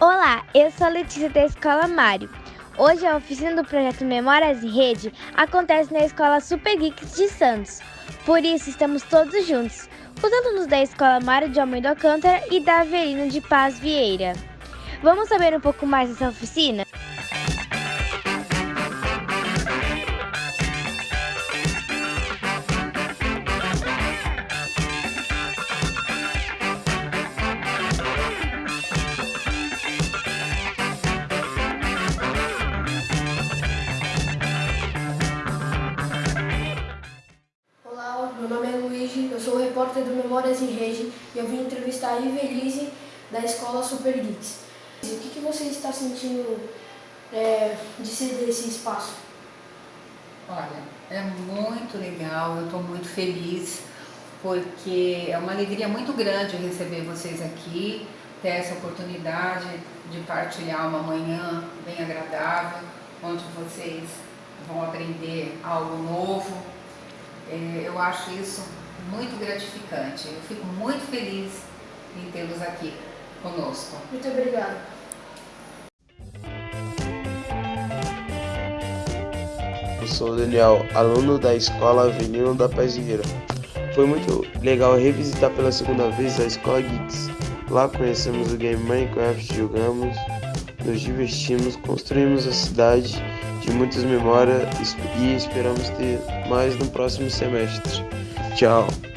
Olá, eu sou a Letícia da Escola Mário. Hoje a oficina do projeto Memórias em Rede acontece na Escola Super Geeks de Santos. Por isso estamos todos juntos, os alunos da Escola Mário de Almeida Alcântara e da Avelino de Paz Vieira. Vamos saber um pouco mais dessa oficina? Sou repórter do Memórias em Rede e eu vim entrevistar a Ivelise da Escola Super Geeks. O que, que você está sentindo é, de ceder esse espaço? Olha, é muito legal, eu estou muito feliz, porque é uma alegria muito grande receber vocês aqui, ter essa oportunidade de partilhar uma manhã bem agradável, onde vocês vão aprender algo novo. É, eu acho isso muito gratificante, eu fico muito feliz em tê-los aqui conosco. Muito obrigado. Eu sou o Daniel, aluno da Escola Avenida da Pazieira. Foi muito legal revisitar pela segunda vez a Escola Geeks. Lá conhecemos o game Minecraft, jogamos, nos divertimos, construímos a cidade de muitas memórias e esperamos ter mais no próximo semestre. y'all.